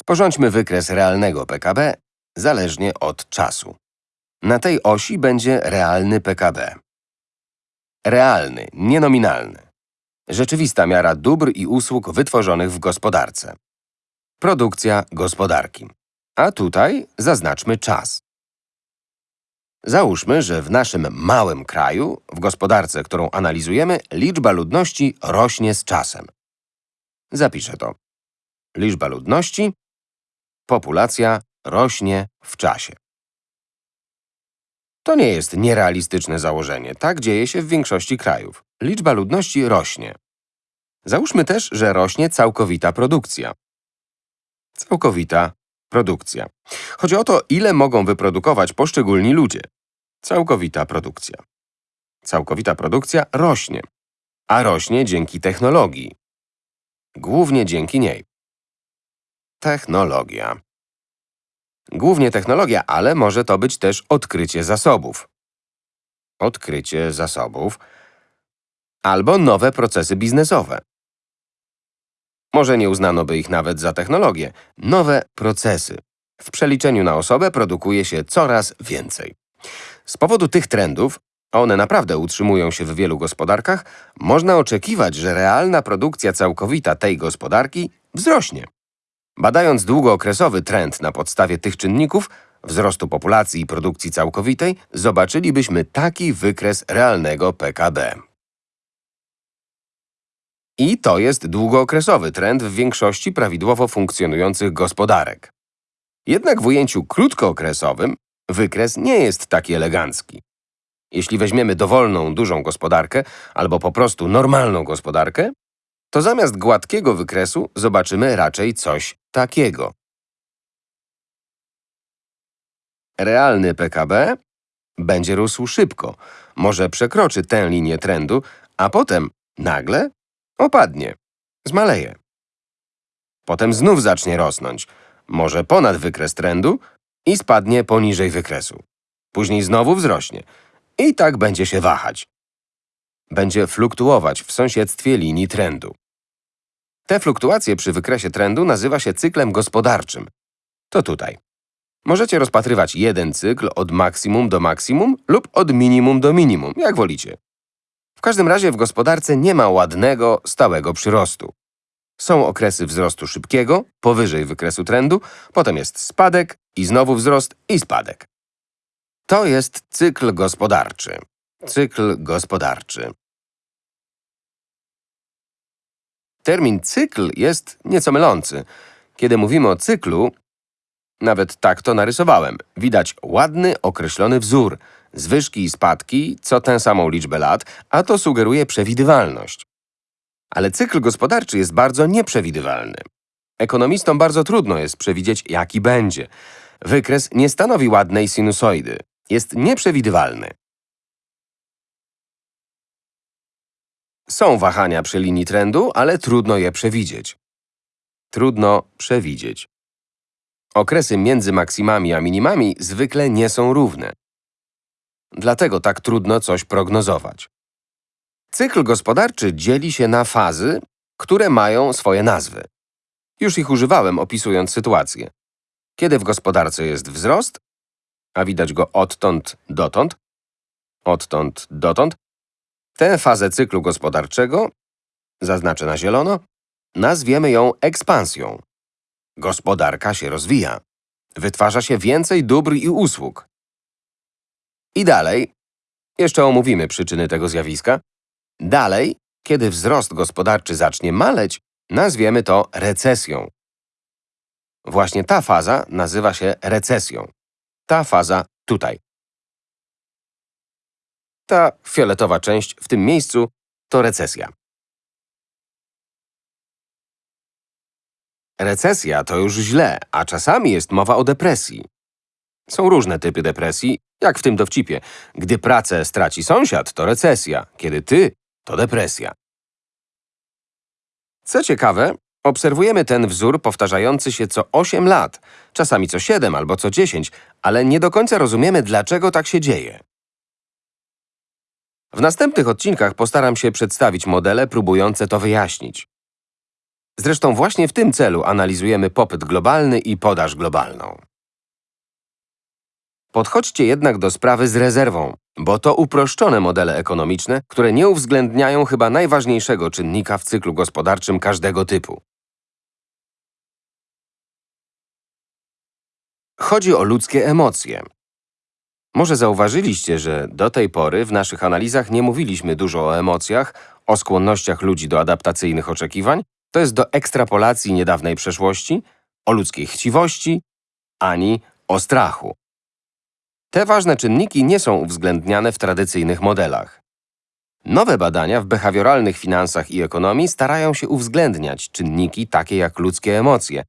Sporządźmy wykres realnego PKB zależnie od czasu. Na tej osi będzie realny PKB. Realny, nienominalny. Rzeczywista miara dóbr i usług wytworzonych w gospodarce. Produkcja gospodarki. A tutaj zaznaczmy czas. Załóżmy, że w naszym małym kraju, w gospodarce, którą analizujemy, liczba ludności rośnie z czasem. Zapiszę to. Liczba ludności, populacja rośnie w czasie. To nie jest nierealistyczne założenie. Tak dzieje się w większości krajów. Liczba ludności rośnie. Załóżmy też, że rośnie całkowita produkcja. Całkowita produkcja. Chodzi o to, ile mogą wyprodukować poszczególni ludzie. Całkowita produkcja. Całkowita produkcja rośnie, a rośnie dzięki technologii. Głównie dzięki niej. Technologia. Głównie technologia, ale może to być też odkrycie zasobów. Odkrycie zasobów. Albo nowe procesy biznesowe. Może nie uznano by ich nawet za technologię. Nowe procesy. W przeliczeniu na osobę produkuje się coraz więcej. Z powodu tych trendów, a one naprawdę utrzymują się w wielu gospodarkach, można oczekiwać, że realna produkcja całkowita tej gospodarki wzrośnie. Badając długookresowy trend na podstawie tych czynników, wzrostu populacji i produkcji całkowitej, zobaczylibyśmy taki wykres realnego PKB. I to jest długookresowy trend w większości prawidłowo funkcjonujących gospodarek. Jednak w ujęciu krótkookresowym wykres nie jest taki elegancki. Jeśli weźmiemy dowolną, dużą gospodarkę albo po prostu normalną gospodarkę, to zamiast gładkiego wykresu zobaczymy raczej coś takiego. Realny PKB będzie rósł szybko, może przekroczy tę linię trendu, a potem nagle opadnie, zmaleje. Potem znów zacznie rosnąć, może ponad wykres trendu i spadnie poniżej wykresu. Później znowu wzrośnie i tak będzie się wahać. Będzie fluktuować w sąsiedztwie linii trendu. Te fluktuacje przy wykresie trendu nazywa się cyklem gospodarczym. To tutaj. Możecie rozpatrywać jeden cykl od maksimum do maksimum lub od minimum do minimum, jak wolicie. W każdym razie w gospodarce nie ma ładnego, stałego przyrostu. Są okresy wzrostu szybkiego, powyżej wykresu trendu, potem jest spadek i znowu wzrost i spadek. To jest cykl gospodarczy. Cykl gospodarczy. Termin cykl jest nieco mylący. Kiedy mówimy o cyklu, nawet tak to narysowałem, widać ładny, określony wzór, zwyżki i spadki co tę samą liczbę lat, a to sugeruje przewidywalność. Ale cykl gospodarczy jest bardzo nieprzewidywalny. Ekonomistom bardzo trudno jest przewidzieć, jaki będzie. Wykres nie stanowi ładnej sinusoidy. Jest nieprzewidywalny. Są wahania przy linii trendu, ale trudno je przewidzieć. Trudno przewidzieć. Okresy między maksimami a minimami zwykle nie są równe. Dlatego tak trudno coś prognozować. Cykl gospodarczy dzieli się na fazy, które mają swoje nazwy. Już ich używałem, opisując sytuację. Kiedy w gospodarce jest wzrost, a widać go odtąd dotąd, odtąd dotąd, tę fazę cyklu gospodarczego, zaznaczę na zielono, nazwiemy ją ekspansją. Gospodarka się rozwija. Wytwarza się więcej dóbr i usług. I dalej, jeszcze omówimy przyczyny tego zjawiska, dalej, kiedy wzrost gospodarczy zacznie maleć, nazwiemy to recesją. Właśnie ta faza nazywa się recesją. Ta faza tutaj. Ta fioletowa część w tym miejscu to recesja. Recesja to już źle, a czasami jest mowa o depresji. Są różne typy depresji, jak w tym dowcipie. Gdy pracę straci sąsiad, to recesja. Kiedy ty, to depresja. Co ciekawe, obserwujemy ten wzór powtarzający się co 8 lat, czasami co 7 albo co 10, ale nie do końca rozumiemy, dlaczego tak się dzieje. W następnych odcinkach postaram się przedstawić modele próbujące to wyjaśnić. Zresztą właśnie w tym celu analizujemy popyt globalny i podaż globalną. Podchodźcie jednak do sprawy z rezerwą, bo to uproszczone modele ekonomiczne, które nie uwzględniają chyba najważniejszego czynnika w cyklu gospodarczym każdego typu. Chodzi o ludzkie emocje. Może zauważyliście, że do tej pory w naszych analizach nie mówiliśmy dużo o emocjach, o skłonnościach ludzi do adaptacyjnych oczekiwań, to jest do ekstrapolacji niedawnej przeszłości, o ludzkiej chciwości, ani o strachu. Te ważne czynniki nie są uwzględniane w tradycyjnych modelach. Nowe badania w behawioralnych finansach i ekonomii starają się uwzględniać czynniki takie jak ludzkie emocje,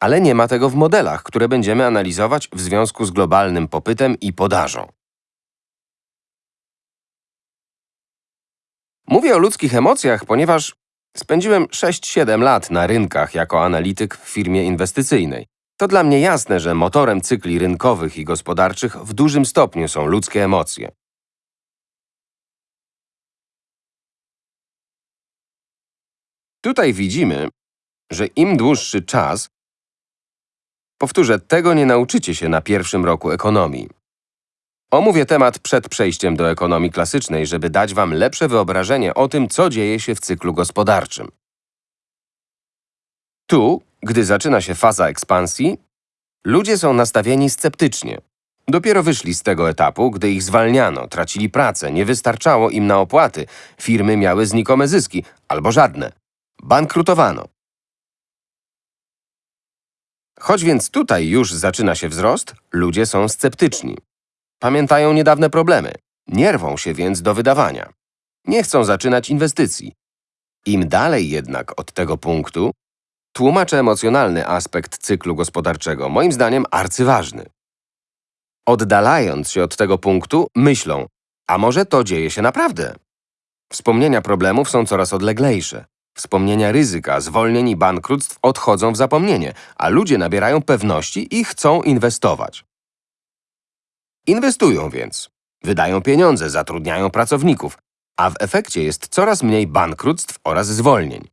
ale nie ma tego w modelach, które będziemy analizować w związku z globalnym popytem i podażą. Mówię o ludzkich emocjach, ponieważ spędziłem 6-7 lat na rynkach jako analityk w firmie inwestycyjnej. To dla mnie jasne, że motorem cykli rynkowych i gospodarczych w dużym stopniu są ludzkie emocje. Tutaj widzimy, że im dłuższy czas, powtórzę, tego nie nauczycie się na pierwszym roku ekonomii. Omówię temat przed przejściem do ekonomii klasycznej, żeby dać Wam lepsze wyobrażenie o tym, co dzieje się w cyklu gospodarczym. Tu, gdy zaczyna się faza ekspansji, ludzie są nastawieni sceptycznie. Dopiero wyszli z tego etapu, gdy ich zwalniano, tracili pracę, nie wystarczało im na opłaty, firmy miały znikome zyski albo żadne. Bankrutowano. Choć więc tutaj już zaczyna się wzrost, ludzie są sceptyczni. Pamiętają niedawne problemy, nie rwą się więc do wydawania. Nie chcą zaczynać inwestycji. Im dalej jednak od tego punktu, tłumaczę emocjonalny aspekt cyklu gospodarczego, moim zdaniem arcyważny. Oddalając się od tego punktu, myślą, a może to dzieje się naprawdę? Wspomnienia problemów są coraz odleglejsze. Wspomnienia ryzyka, zwolnień i bankructw odchodzą w zapomnienie, a ludzie nabierają pewności i chcą inwestować. Inwestują więc. Wydają pieniądze, zatrudniają pracowników, a w efekcie jest coraz mniej bankructw oraz zwolnień.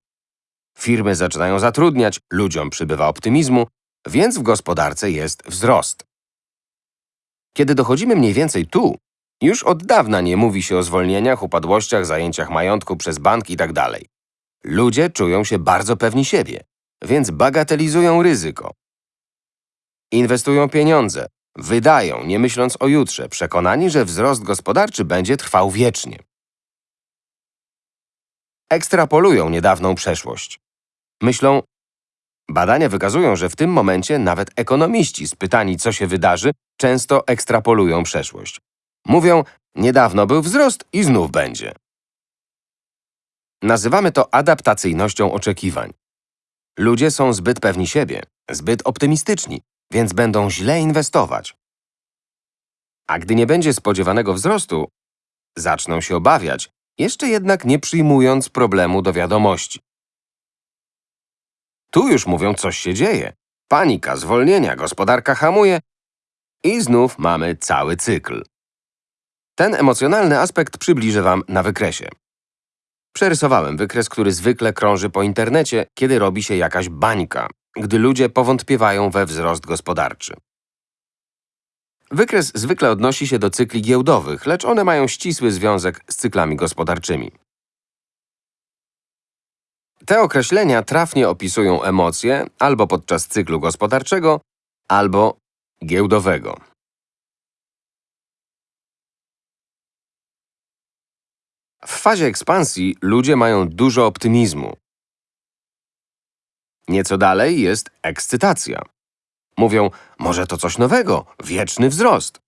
Firmy zaczynają zatrudniać, ludziom przybywa optymizmu, więc w gospodarce jest wzrost. Kiedy dochodzimy mniej więcej tu, już od dawna nie mówi się o zwolnieniach, upadłościach, zajęciach majątku przez bank itd. Ludzie czują się bardzo pewni siebie, więc bagatelizują ryzyko. Inwestują pieniądze, wydają, nie myśląc o jutrze, przekonani, że wzrost gospodarczy będzie trwał wiecznie. Ekstrapolują niedawną przeszłość. Myślą, badania wykazują, że w tym momencie nawet ekonomiści spytani, co się wydarzy, często ekstrapolują przeszłość. Mówią, niedawno był wzrost i znów będzie. Nazywamy to adaptacyjnością oczekiwań. Ludzie są zbyt pewni siebie, zbyt optymistyczni, więc będą źle inwestować. A gdy nie będzie spodziewanego wzrostu, zaczną się obawiać, jeszcze jednak nie przyjmując problemu do wiadomości. Tu już mówią, coś się dzieje. Panika, zwolnienia, gospodarka hamuje i znów mamy cały cykl. Ten emocjonalny aspekt przybliżę Wam na wykresie. Przerysowałem wykres, który zwykle krąży po internecie, kiedy robi się jakaś bańka, gdy ludzie powątpiewają we wzrost gospodarczy. Wykres zwykle odnosi się do cykli giełdowych, lecz one mają ścisły związek z cyklami gospodarczymi. Te określenia trafnie opisują emocje albo podczas cyklu gospodarczego, albo giełdowego. W fazie ekspansji ludzie mają dużo optymizmu. Nieco dalej jest ekscytacja. Mówią, może to coś nowego, wieczny wzrost.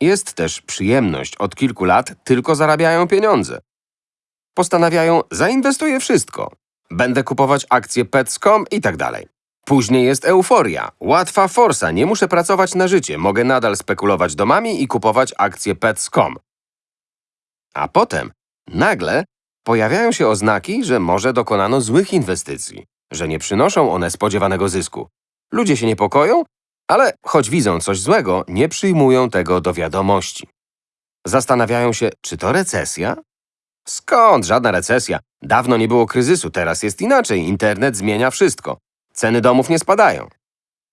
Jest też przyjemność. Od kilku lat tylko zarabiają pieniądze. Postanawiają, zainwestuję wszystko. Będę kupować akcje Pets.com i tak dalej. Później jest euforia. Łatwa forsa, nie muszę pracować na życie. Mogę nadal spekulować domami i kupować akcje Pets.com. A potem, nagle, pojawiają się oznaki, że może dokonano złych inwestycji, że nie przynoszą one spodziewanego zysku. Ludzie się niepokoją, ale choć widzą coś złego, nie przyjmują tego do wiadomości. Zastanawiają się, czy to recesja? Skąd? Żadna recesja. Dawno nie było kryzysu, teraz jest inaczej. Internet zmienia wszystko. Ceny domów nie spadają.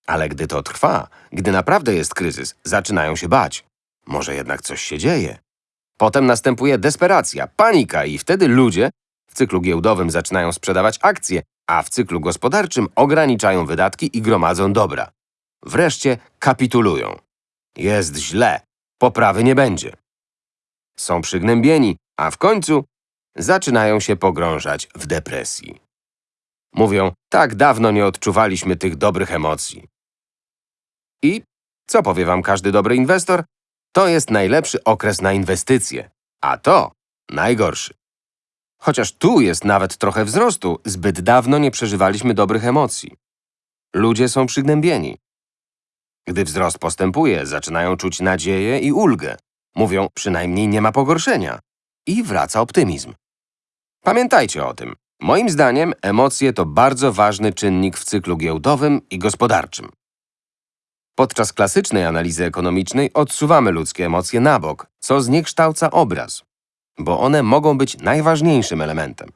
Ale gdy to trwa, gdy naprawdę jest kryzys, zaczynają się bać. Może jednak coś się dzieje. Potem następuje desperacja, panika i wtedy ludzie w cyklu giełdowym zaczynają sprzedawać akcje, a w cyklu gospodarczym ograniczają wydatki i gromadzą dobra. Wreszcie kapitulują. Jest źle, poprawy nie będzie. Są przygnębieni, a w końcu zaczynają się pogrążać w depresji. Mówią, tak dawno nie odczuwaliśmy tych dobrych emocji. I co powie wam każdy dobry inwestor? To jest najlepszy okres na inwestycje, a to najgorszy. Chociaż tu jest nawet trochę wzrostu, zbyt dawno nie przeżywaliśmy dobrych emocji. Ludzie są przygnębieni. Gdy wzrost postępuje, zaczynają czuć nadzieję i ulgę. Mówią, przynajmniej nie ma pogorszenia. I wraca optymizm. Pamiętajcie o tym. Moim zdaniem emocje to bardzo ważny czynnik w cyklu giełdowym i gospodarczym. Podczas klasycznej analizy ekonomicznej odsuwamy ludzkie emocje na bok, co zniekształca obraz, bo one mogą być najważniejszym elementem.